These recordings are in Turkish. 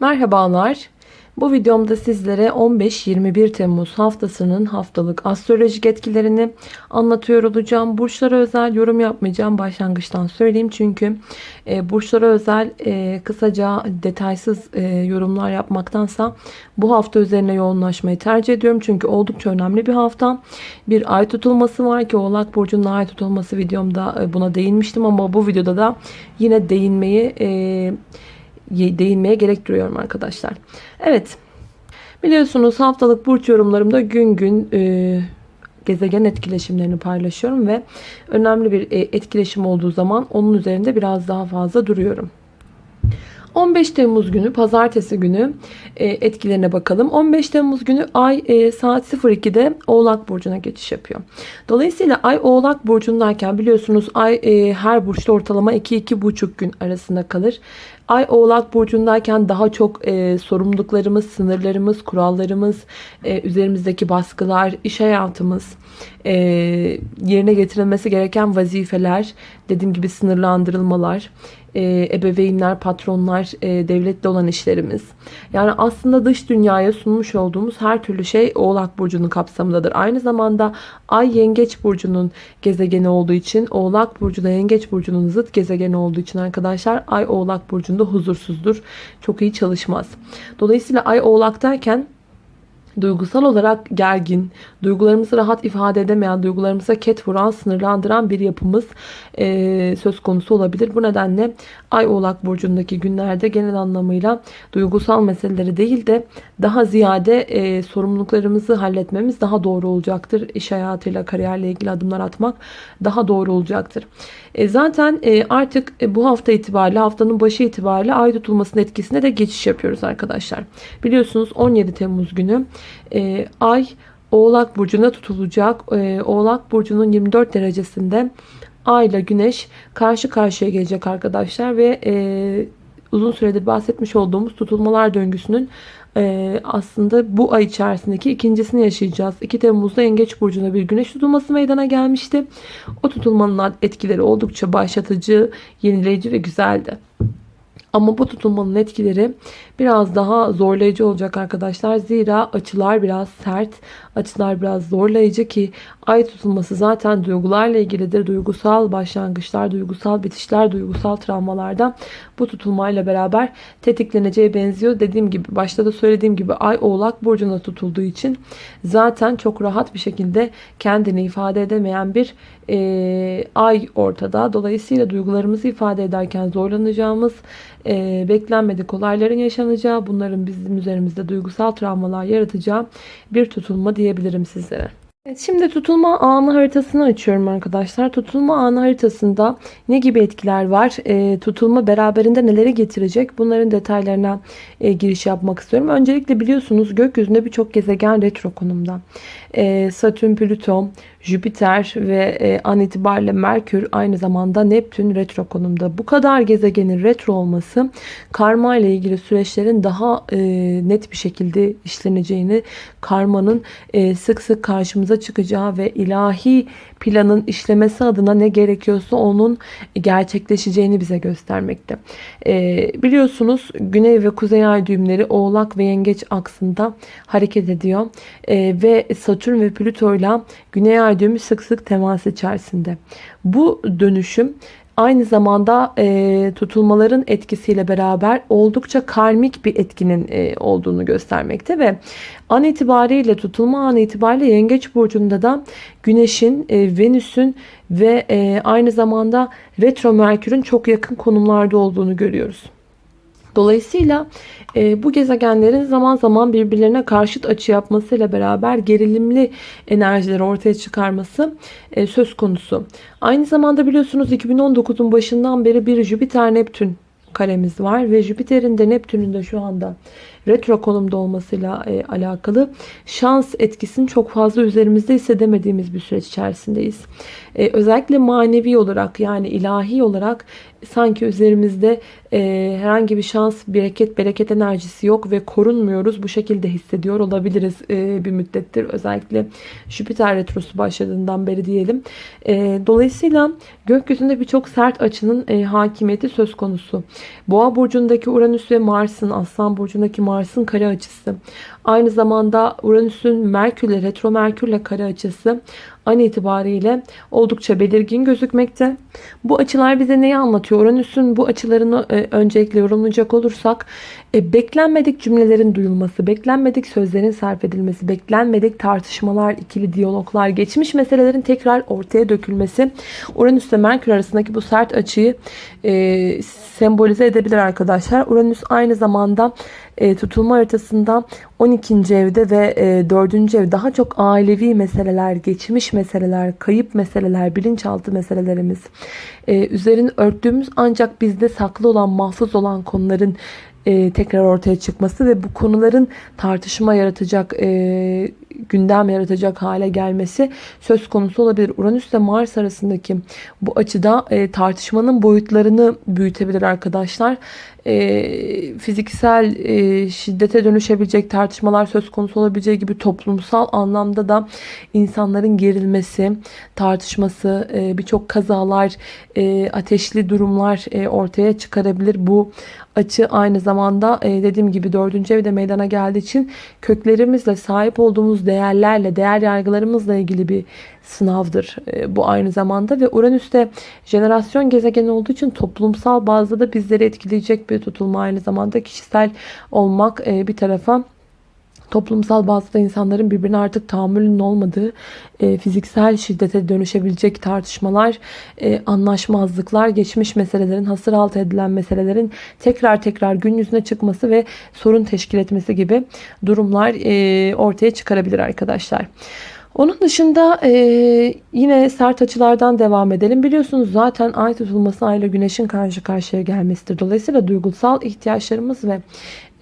Merhabalar. Bu videomda sizlere 15-21 Temmuz haftasının haftalık astrolojik etkilerini anlatıyor olacağım. Burçlara özel yorum yapmayacağım. Başlangıçtan söyleyeyim. Çünkü e, burçlara özel e, kısaca detaysız e, yorumlar yapmaktansa bu hafta üzerine yoğunlaşmayı tercih ediyorum. Çünkü oldukça önemli bir hafta. Bir ay tutulması var ki Oğlak Burcu'nun ay tutulması videomda e, buna değinmiştim. Ama bu videoda da yine değinmeyi... E, değinmeye gerek duyuyorum arkadaşlar. Evet. Biliyorsunuz haftalık burç yorumlarımda gün gün e, gezegen etkileşimlerini paylaşıyorum ve önemli bir e, etkileşim olduğu zaman onun üzerinde biraz daha fazla duruyorum. 15 Temmuz günü pazartesi günü e, etkilerine bakalım. 15 Temmuz günü ay e, saat 02'de Oğlak Burcu'na geçiş yapıyor. Dolayısıyla ay Oğlak Burcu'ndayken biliyorsunuz ay her burçta ortalama 2-2,5 gün arasında kalır. Ay Oğlak Burcu'ndayken daha çok e, sorumluluklarımız, sınırlarımız, kurallarımız, e, üzerimizdeki baskılar, iş hayatımız, e, yerine getirilmesi gereken vazifeler, dediğim gibi sınırlandırılmalar, e, ebeveynler, patronlar, e, devletle olan işlerimiz. Yani aslında dış dünyaya sunmuş olduğumuz her türlü şey Oğlak Burcu'nun kapsamındadır. Aynı zamanda Ay Yengeç Burcu'nun gezegeni olduğu için Oğlak Burcu da Yengeç Burcu'nun zıt gezegeni olduğu için arkadaşlar Ay Oğlak Burcu'nda huzursuzdur. Çok iyi çalışmaz. Dolayısıyla Ay Oğlak'tayken duygusal olarak gergin, duygularımızı rahat ifade edemeyen, duygularımıza ket vuran, sınırlandıran bir yapımız e, söz konusu olabilir. Bu nedenle Ay Oğlak Burcu'ndaki günlerde genel anlamıyla duygusal meseleleri değil de daha ziyade e, sorumluluklarımızı halletmemiz daha doğru olacaktır. İş hayatıyla, kariyerle ilgili adımlar atmak daha doğru olacaktır. E, zaten e, artık e, bu hafta itibariyle, haftanın başı itibariyle ay tutulmasının etkisine de geçiş yapıyoruz arkadaşlar. Biliyorsunuz 17 Temmuz günü e, ay Oğlak Burcu'na tutulacak. E, Oğlak Burcu'nun 24 derecesinde Ay ile Güneş karşı karşıya gelecek arkadaşlar ve e, uzun süredir bahsetmiş olduğumuz tutulmalar döngüsünün e, aslında bu ay içerisindeki ikincisini yaşayacağız. 2 Temmuz'da Yengeç Burcu'na bir güneş tutulması meydana gelmişti. O tutulmanın etkileri oldukça başlatıcı, yenileyici ve güzeldi. Ama bu tutulmanın etkileri biraz daha zorlayıcı olacak arkadaşlar. Zira açılar biraz sert, açılar biraz zorlayıcı ki ay tutulması zaten duygularla ilgilidir. Duygusal başlangıçlar, duygusal bitişler, duygusal travmalarda bu tutulmayla beraber tetikleneceği benziyor. Dediğim gibi başta da söylediğim gibi ay oğlak burcuna tutulduğu için zaten çok rahat bir şekilde kendini ifade edemeyen bir e, ay ortada. Dolayısıyla duygularımızı ifade ederken zorlanacağımız e, beklenmedik olayların yaşanacağı, bunların bizim üzerimizde duygusal travmalar yaratacağı bir tutulma diyebilirim sizlere. Evet, şimdi tutulma anı haritasını açıyorum arkadaşlar. Tutulma anı haritasında ne gibi etkiler var? E, tutulma beraberinde neleri getirecek? Bunların detaylarına e, giriş yapmak istiyorum. Öncelikle biliyorsunuz gökyüzünde birçok gezegen retro konumda. E, Satürn, Plüton, Jüpiter ve e, an itibariyle Merkür aynı zamanda Neptün retro konumda. Bu kadar gezegenin retro olması karma ile ilgili süreçlerin daha e, net bir şekilde işleneceğini, karmanın e, sık sık karşımıza çıkacağı ve ilahi planın işlemesi adına ne gerekiyorsa onun gerçekleşeceğini bize göstermekte. E, biliyorsunuz Güney ve Kuzey ay düğümleri Oğlak ve Yengeç aksında hareket ediyor. Ve Satürn ve Plüto ile Güney ay düğümü sık sık temas içerisinde. Bu dönüşüm aynı zamanda e, tutulmaların etkisiyle beraber oldukça karmik bir etkinin e, olduğunu göstermekte ve an itibariyle tutulma an itibariyle yengeç burcunda da güneşin, e, venüsün ve e, aynı zamanda retro merkürün çok yakın konumlarda olduğunu görüyoruz. Dolayısıyla e, bu gezegenlerin zaman zaman birbirlerine karşıt açı yapmasıyla beraber gerilimli enerjileri ortaya çıkarması e, söz konusu. Aynı zamanda biliyorsunuz 2019'un başından beri bir Jüpiter-Neptün karemiz var ve Jüpiter'in de Neptün'ün de şu anda retro konumda olmasıyla e, alakalı şans etkisini çok fazla üzerimizde hissedemediğimiz bir süreç içerisindeyiz. E, özellikle manevi olarak yani ilahi olarak sanki üzerimizde e, herhangi bir şans, bereket, bereket enerjisi yok ve korunmuyoruz. Bu şekilde hissediyor olabiliriz e, bir müddettir. Özellikle Jüpiter retrosu başladığından beri diyelim. E, dolayısıyla gökyüzünde birçok sert açının e, hakimiyeti söz konusu. Boğa burcundaki Uranüs ve Mars'ın, Aslan burcundaki Mars'ın kare açısı. Aynı zamanda Uranüs'ün Merkürle, retro Merkürle kare açısı an itibariyle oldukça belirgin gözükmekte. Bu açılar bize neyi anlatıyor? Uranüs'ün bu açılarını e, öncelikle yorumlayacak olursak e, beklenmedik cümlelerin duyulması, beklenmedik sözlerin sarf edilmesi, beklenmedik tartışmalar, ikili diyaloglar, geçmiş meselelerin tekrar ortaya dökülmesi Uranüs ve Merkür arasındaki bu sert açıyı e, sembolize edebilir arkadaşlar. Uranüs aynı zamanda e, tutulma haritasında 12. evde ve e, 4. ev daha çok ailevi meseleler, geçmiş meseleler, kayıp meseleler, bilinçaltı meselelerimiz. E, üzerini örttüğümüz ancak bizde saklı olan, mahfuz olan konuların e, tekrar ortaya çıkması ve bu konuların tartışma yaratacak, e, gündem yaratacak hale gelmesi söz konusu olabilir. Uranüs ile Mars arasındaki bu açıda e, tartışmanın boyutlarını büyütebilir arkadaşlar. E, fiziksel e, şiddete dönüşebilecek tartışmalar söz konusu olabileceği gibi toplumsal anlamda da insanların gerilmesi, tartışması, e, birçok kazalar, e, ateşli durumlar e, ortaya çıkarabilir. Bu açı aynı zamanda e, dediğim gibi dördüncü evde meydana geldiği için köklerimizle sahip olduğumuz değerlerle, değer yargılarımızla ilgili bir sınavdır e, bu aynı zamanda. Ve Uranüs'te jenerasyon gezegeni olduğu için toplumsal bazda da bizleri etkileyecek bir tutulma. Aynı zamanda kişisel olmak e, bir tarafa toplumsal bazda insanların birbirine artık tahammülünün olmadığı e, fiziksel şiddete dönüşebilecek tartışmalar, e, anlaşmazlıklar, geçmiş meselelerin, hasır altı edilen meselelerin tekrar tekrar gün yüzüne çıkması ve sorun teşkil etmesi gibi durumlar e, ortaya çıkarabilir arkadaşlar. Onun dışında e, yine sert açılardan devam edelim. Biliyorsunuz zaten ay tutulması ayla güneşin karşı karşıya gelmesidir. Dolayısıyla duygusal ihtiyaçlarımız ve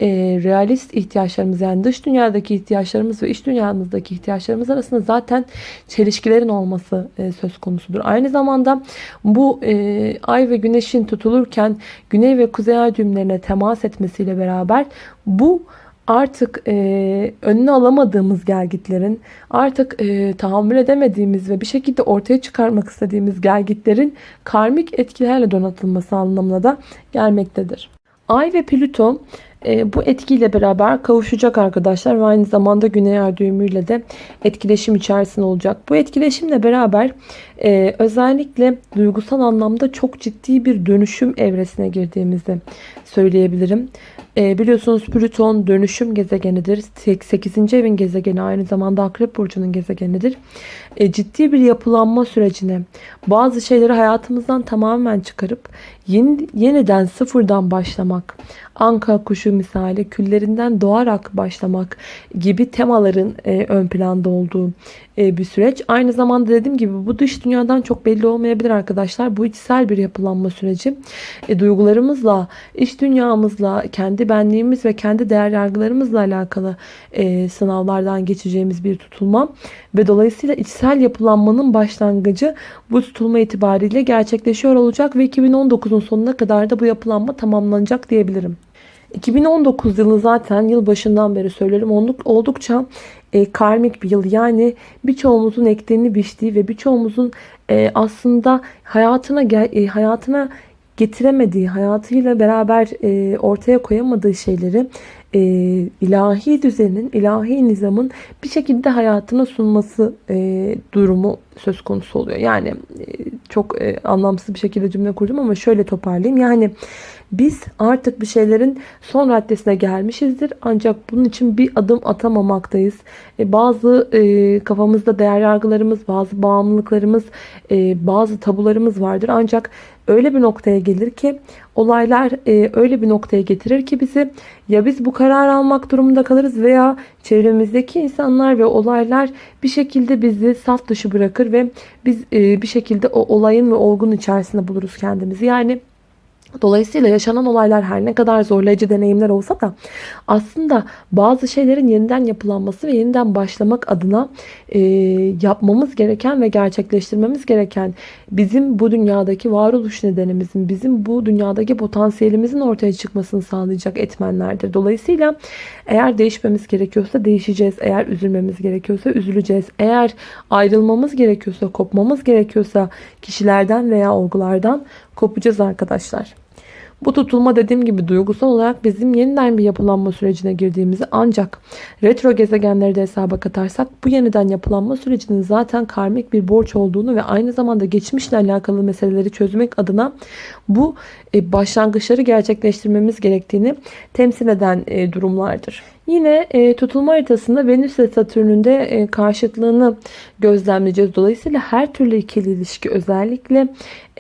e, realist ihtiyaçlarımız yani dış dünyadaki ihtiyaçlarımız ve iç dünyamızdaki ihtiyaçlarımız arasında zaten çelişkilerin olması e, söz konusudur. Aynı zamanda bu e, ay ve güneşin tutulurken güney ve kuzey ay düğümlerine temas etmesiyle beraber bu artık e, önüne alamadığımız gelgitlerin, artık e, tahammül edemediğimiz ve bir şekilde ortaya çıkarmak istediğimiz gelgitlerin karmik etkilerle donatılması anlamına da gelmektedir. Ay ve Plüton e, bu etkiyle beraber kavuşacak arkadaşlar ve aynı zamanda Güney Ay düğümüyle de etkileşim içerisinde olacak. Bu etkileşimle beraber e, özellikle duygusal anlamda çok ciddi bir dönüşüm evresine girdiğimizi söyleyebilirim. E, biliyorsunuz Plüton dönüşüm gezegenidir. 8. evin gezegeni aynı zamanda Akrep Burcu'nun gezegenidir. E, ciddi bir yapılanma sürecine bazı şeyleri hayatımızdan tamamen çıkarıp yeni, yeniden sıfırdan başlamak, anka kuşu misali küllerinden doğarak başlamak gibi temaların e, ön planda olduğu e, bir süreç. Aynı zamanda dediğim gibi bu dış dünyadan çok belli olmayabilir arkadaşlar. Bu içsel bir yapılanma süreci. E, duygularımızla, iç dünyamızla, kendi benliğimiz ve kendi değer yargılarımızla alakalı e, sınavlardan geçeceğimiz bir tutulma. Ve dolayısıyla içsel yapılanmanın başlangıcı bu tutulma itibariyle gerçekleşiyor olacak ve 2019'un sonuna kadar da bu yapılanma tamamlanacak diyebilirim. 2019 yılı zaten yıl başından beri söylerim oldukça e, karmik bir yıl. Yani birçoğumuzun ektiğini biçtiği ve birçoğumuzun e, aslında hayatına e, hayatına getiremediği, hayatıyla beraber e, ortaya koyamadığı şeyleri e, ilahi düzenin, ilahi nizamın bir şekilde hayatına sunması e, durumu söz konusu oluyor. Yani e, çok e, anlamsız bir şekilde cümle kurdum ama şöyle toparlayayım. Yani biz artık bir şeylerin son raddesine gelmişizdir. Ancak bunun için bir adım atamamaktayız. E, bazı e, kafamızda değer yargılarımız, bazı bağımlılıklarımız, e, bazı tabularımız vardır. Ancak öyle bir noktaya gelir ki olaylar e, öyle bir noktaya getirir ki bizi ya biz bu karar almak durumunda kalırız veya çevremizdeki insanlar ve olaylar bir şekilde bizi saf dışı bırakır ve biz e, bir şekilde o olayın ve olgunun içerisinde buluruz kendimizi. Yani Dolayısıyla yaşanan olaylar her ne kadar zorlayıcı deneyimler olsa da aslında bazı şeylerin yeniden yapılanması ve yeniden başlamak adına e, yapmamız gereken ve gerçekleştirmemiz gereken bizim bu dünyadaki varoluş nedenimizin, bizim bu dünyadaki potansiyelimizin ortaya çıkmasını sağlayacak etmenlerdir. Dolayısıyla eğer değişmemiz gerekiyorsa değişeceğiz. Eğer üzülmemiz gerekiyorsa üzüleceğiz. Eğer ayrılmamız gerekiyorsa, kopmamız gerekiyorsa kişilerden veya olgulardan kopacağız arkadaşlar. Bu tutulma dediğim gibi duygusal olarak bizim yeniden bir yapılanma sürecine girdiğimizi ancak retro gezegenleri de hesaba katarsak bu yeniden yapılanma sürecinin zaten karmik bir borç olduğunu ve aynı zamanda geçmişle alakalı meseleleri çözmek adına bu e, başlangıçları gerçekleştirmemiz gerektiğini temsil eden e, durumlardır. Yine e, tutulma haritasında Venüs ve Satürn'ün de e, karşıtlığını gözlemleyeceğiz. Dolayısıyla her türlü ikili ilişki özellikle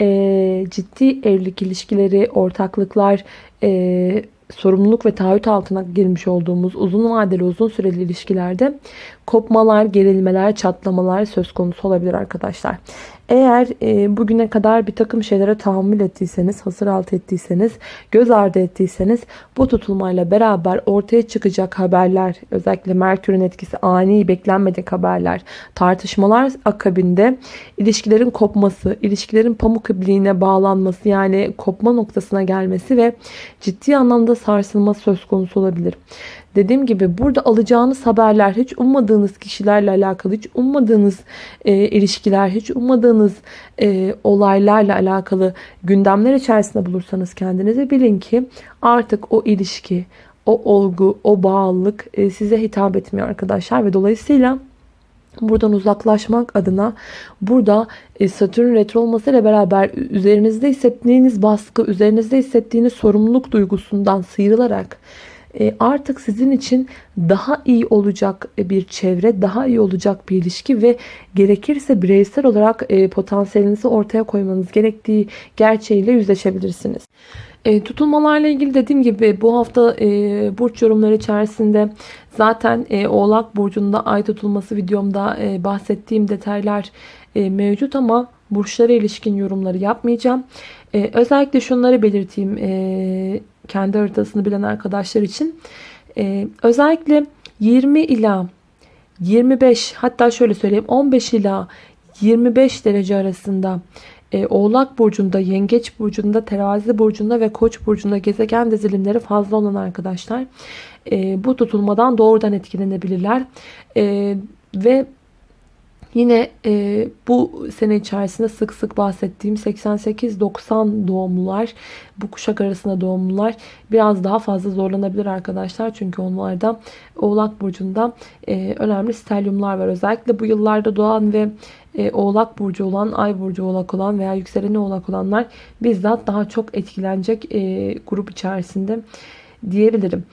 e, ciddi evlilik ilişkileri, ortaklıklar, e, sorumluluk ve taahhüt altına girmiş olduğumuz uzun vadeli uzun süreli ilişkilerde kopmalar, gerilmeler, çatlamalar söz konusu olabilir arkadaşlar. Eğer e, bugüne kadar bir takım şeylere tahammül ettiyseniz, hasır altı ettiyseniz, göz ardı ettiyseniz bu tutulmayla beraber ortaya çıkacak haberler, özellikle Merkür'ün etkisi ani, beklenmedik haberler, tartışmalar akabinde ilişkilerin kopması, ilişkilerin pamuk ipliğine bağlanması yani kopma noktasına gelmesi ve ciddi anlamda sarsılma söz konusu olabilir. Dediğim gibi burada alacağınız haberler hiç ummadığınız kişilerle alakalı, hiç ummadığınız e, ilişkiler, hiç ummadığınız e, olaylarla alakalı gündemler içerisinde bulursanız kendinizi bilin ki artık o ilişki, o olgu, o bağlılık e, size hitap etmiyor arkadaşlar ve dolayısıyla buradan uzaklaşmak adına burada e, Satürn retro olmasıyla beraber üzerinizde hissettiğiniz baskı, üzerinizde hissettiğiniz sorumluluk duygusundan sıyrılarak artık sizin için daha iyi olacak bir çevre, daha iyi olacak bir ilişki ve gerekirse bireysel olarak e, potansiyelinizi ortaya koymanız gerektiği gerçeğiyle yüzleşebilirsiniz. E, tutulmalarla ilgili dediğim gibi bu hafta e, burç yorumları içerisinde zaten e, Oğlak Burcu'nda ay tutulması videomda e, bahsettiğim detaylar e, mevcut ama burçlara ilişkin yorumları yapmayacağım. E, özellikle şunları belirteyim. E, kendi haritasını bilen arkadaşlar için e, özellikle 20 ila 25 hatta şöyle söyleyeyim 15 ila 25 derece arasında e, Oğlak Burcu'nda, Yengeç Burcu'nda, Terazi Burcu'nda ve Koç Burcu'nda gezegen dizilimleri fazla olan arkadaşlar e, bu tutulmadan doğrudan etkilenebilirler. E, ve Yine e, bu sene içerisinde sık sık bahsettiğim 88-90 doğumlular, bu kuşak arasında doğumlular biraz daha fazla zorlanabilir arkadaşlar. Çünkü onlarda Oğlak Burcu'nda e, önemli stelyumlar var. Özellikle bu yıllarda doğan ve e, Oğlak Burcu olan, Ay Burcu Oğlak olan veya yükseleni Oğlak olanlar bizzat daha çok etkilenecek e, grup içerisinde diyebilirim.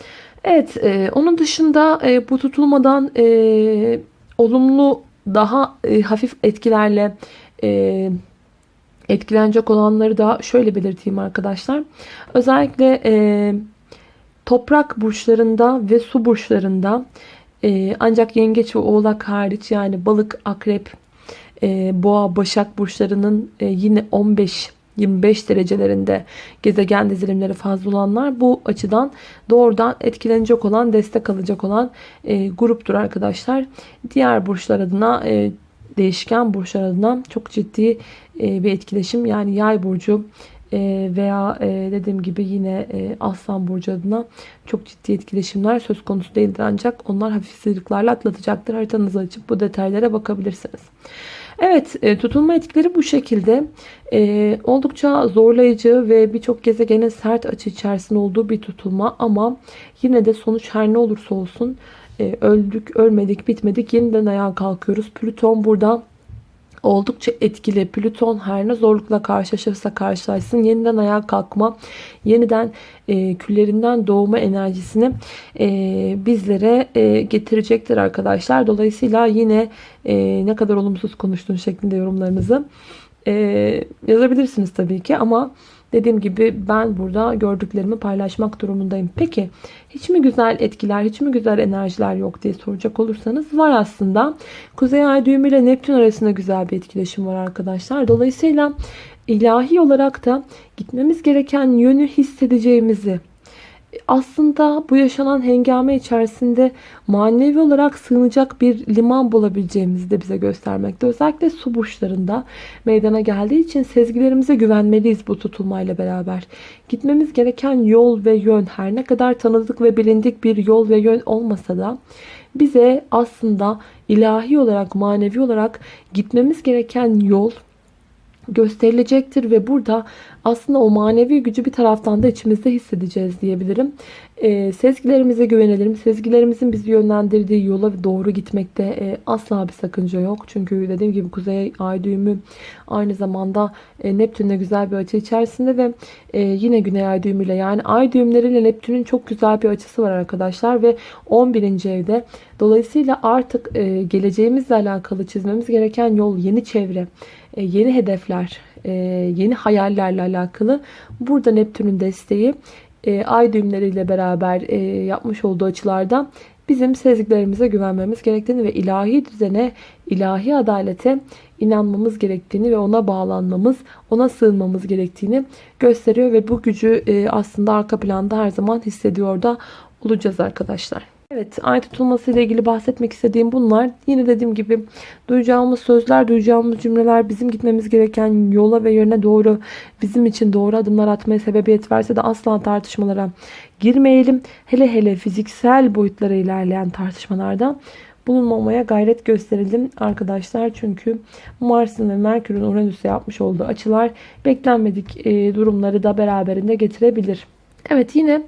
Evet, e, onun dışında e, bu tutulmadan e, olumlu daha e, hafif etkilerle e, etkilenecek olanları da şöyle belirteyim arkadaşlar. Özellikle e, toprak burçlarında ve su burçlarında e, ancak yengeç ve oğlak hariç yani balık, akrep, e, boğa, başak burçlarının e, yine 15 25 derecelerinde gezegen dizilimleri fazla olanlar bu açıdan doğrudan etkilenecek olan, destek alacak olan e, gruptur arkadaşlar. Diğer burçlar adına e, değişken burçlar adına çok ciddi e, bir etkileşim yani yay burcu e, veya e, dediğim gibi yine e, Aslan Burcu adına çok ciddi etkileşimler söz konusu değildir ancak onlar hafif sıyrıklarla atlatacaktır. Haritanızı açıp bu detaylara bakabilirsiniz. Evet e, tutulma etkileri bu şekilde e, oldukça zorlayıcı ve birçok gezegenin sert açı içerisinde olduğu bir tutulma ama yine de sonuç her ne olursa olsun e, öldük ölmedik bitmedik yeniden ayağa kalkıyoruz. Plüton burada oldukça etkili. Plüton her ne zorlukla karşılaşırsa karşılaşsın yeniden ayağa kalkma, yeniden e, küllerinden doğma enerjisini e, bizlere e, getirecektir arkadaşlar. Dolayısıyla yine e, ne kadar olumsuz konuştuğun şeklinde yorumlarınızı e, yazabilirsiniz tabii ki ama Dediğim gibi ben burada gördüklerimi paylaşmak durumundayım. Peki hiç mi güzel etkiler, hiç mi güzel enerjiler yok diye soracak olursanız var aslında. Kuzey ay düğümü ile Neptün arasında güzel bir etkileşim var arkadaşlar. Dolayısıyla ilahi olarak da gitmemiz gereken yönü hissedeceğimizi, aslında bu yaşanan hengame içerisinde manevi olarak sığınacak bir liman bulabileceğimizi de bize göstermekte. Özellikle su burçlarında meydana geldiği için sezgilerimize güvenmeliyiz bu tutulmayla beraber. Gitmemiz gereken yol ve yön her ne kadar tanıdık ve bilindik bir yol ve yön olmasa da bize aslında ilahi olarak manevi olarak gitmemiz gereken yol gösterilecektir ve burada aslında o manevi gücü bir taraftan da içimizde hissedeceğiz diyebilirim. E, sezgilerimize güvenelim. Sezgilerimizin bizi yönlendirdiği yola doğru gitmekte e, asla bir sakınca yok. Çünkü dediğim gibi kuzey ay düğümü aynı zamanda e, Neptün'le güzel bir açı içerisinde ve e, yine güney ay düğümüyle yani ay düğümleriyle Neptün'ün çok güzel bir açısı var arkadaşlar ve 11. evde. Dolayısıyla artık e, geleceğimizle alakalı çizmemiz gereken yol yeni çevre, yeni hedefler, e, yeni hayallerle alakalı. Burada Neptün'ün desteği e, ay düğümleriyle beraber yapmış olduğu açılarda bizim sezgilerimize güvenmemiz gerektiğini ve ilahi düzene, ilahi adalete inanmamız gerektiğini ve ona bağlanmamız, ona sığınmamız gerektiğini gösteriyor ve bu gücü aslında arka planda her zaman hissediyor da olacağız arkadaşlar. Evet ay tutulması ile ilgili bahsetmek istediğim bunlar. Yine dediğim gibi duyacağımız sözler, duyacağımız cümleler bizim gitmemiz gereken yola ve yöne doğru bizim için doğru adımlar atmaya sebebiyet verse de asla tartışmalara girmeyelim. Hele hele fiziksel boyutlara ilerleyen tartışmalarda bulunmamaya gayret gösterelim arkadaşlar. Çünkü Mars'ın ve Merkür'ün Uranüs'e yapmış olduğu açılar beklenmedik e, durumları da beraberinde getirebilir. Evet yine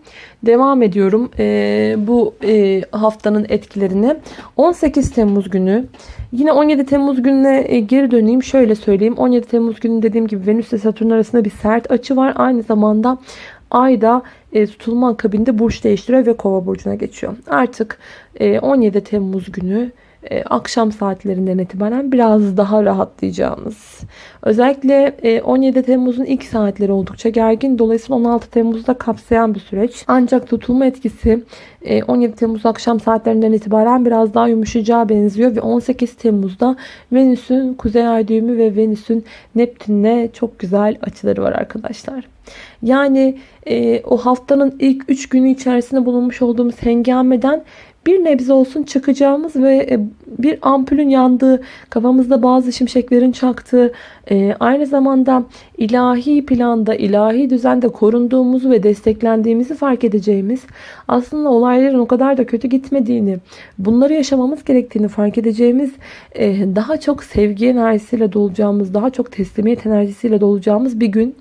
devam ediyorum ee, bu e, haftanın etkilerini. 18 Temmuz günü yine 17 Temmuz gününe e, geri döneyim. Şöyle söyleyeyim 17 Temmuz günü dediğim gibi Venüs ile Satürn arasında bir sert açı var. Aynı zamanda Ay da e, tutulma akabinde burç değiştiriyor ve kova burcuna geçiyor. Artık e, 17 Temmuz günü e, akşam saatlerinden itibaren biraz daha rahatlayacağınız. Özellikle e, 17 Temmuz'un ilk saatleri oldukça gergin. Dolayısıyla 16 Temmuz'da kapsayan bir süreç. Ancak tutulma etkisi e, 17 Temmuz akşam saatlerinden itibaren biraz daha yumuşacağı benziyor. Ve 18 Temmuz'da Venüs'ün Kuzey Ay düğümü ve Venüs'ün Neptün'le çok güzel açıları var arkadaşlar. Yani e, o haftanın ilk 3 günü içerisinde bulunmuş olduğumuz hengameden bir nebze olsun çıkacağımız ve e, bir ampulün yandığı, kafamızda bazı şimşeklerin çaktığı, e, aynı zamanda ilahi planda, ilahi düzende korunduğumuzu ve desteklendiğimizi fark edeceğimiz, aslında olayların o kadar da kötü gitmediğini, bunları yaşamamız gerektiğini fark edeceğimiz, e, daha çok sevgi enerjisiyle dolacağımız, daha çok teslimiyet enerjisiyle dolacağımız bir gün.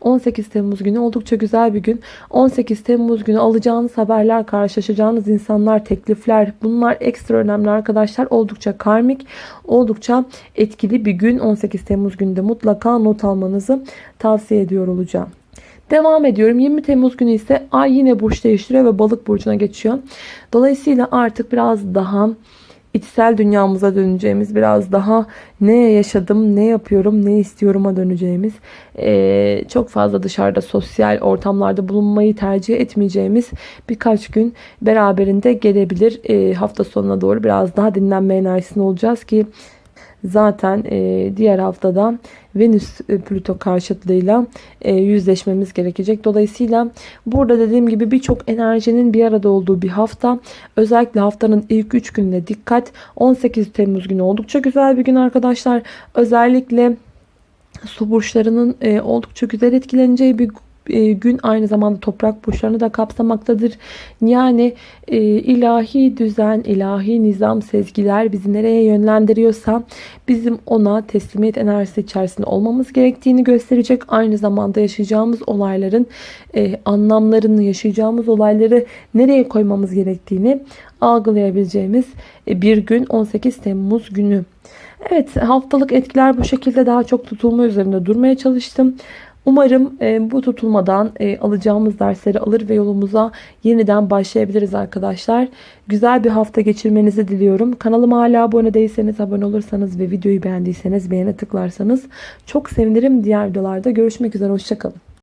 18 Temmuz günü oldukça güzel bir gün. 18 Temmuz günü alacağınız haberler, karşılaşacağınız insanlar, teklifler bunlar ekstra önemli arkadaşlar. Oldukça karmik, oldukça etkili bir gün. 18 Temmuz günde mutlaka not almanızı tavsiye ediyor olacağım. Devam ediyorum. 20 Temmuz günü ise ay yine burç değiştiriyor ve balık burcuna geçiyor. Dolayısıyla artık biraz daha içsel dünyamıza döneceğimiz biraz daha ne yaşadım, ne yapıyorum, ne istiyorum'a döneceğimiz e, çok fazla dışarıda sosyal ortamlarda bulunmayı tercih etmeyeceğimiz birkaç gün beraberinde gelebilir. E, hafta sonuna doğru biraz daha dinlenme enerjisinde olacağız ki zaten e, diğer haftada Venüs e, Plüto karşıtlığıyla e, yüzleşmemiz gerekecek. Dolayısıyla burada dediğim gibi birçok enerjinin bir arada olduğu bir hafta. Özellikle haftanın ilk 3 gününe dikkat. 18 Temmuz günü oldukça güzel bir gün arkadaşlar. Özellikle su burçlarının oldukça güzel etkileneceği bir gün aynı zamanda toprak burçlarını da kapsamaktadır. Yani e, ilahi düzen, ilahi nizam, sezgiler bizi nereye yönlendiriyorsa bizim ona teslimiyet enerjisi içerisinde olmamız gerektiğini gösterecek. Aynı zamanda yaşayacağımız olayların e, anlamlarını, yaşayacağımız olayları nereye koymamız gerektiğini algılayabileceğimiz bir gün 18 Temmuz günü. Evet haftalık etkiler bu şekilde daha çok tutulma üzerinde durmaya çalıştım. Umarım e, bu tutulmadan e, alacağımız dersleri alır ve yolumuza yeniden başlayabiliriz arkadaşlar. Güzel bir hafta geçirmenizi diliyorum. Kanalıma hala abone değilseniz abone olursanız ve videoyu beğendiyseniz beğene tıklarsanız çok sevinirim. Diğer videolarda görüşmek üzere. Hoşçakalın.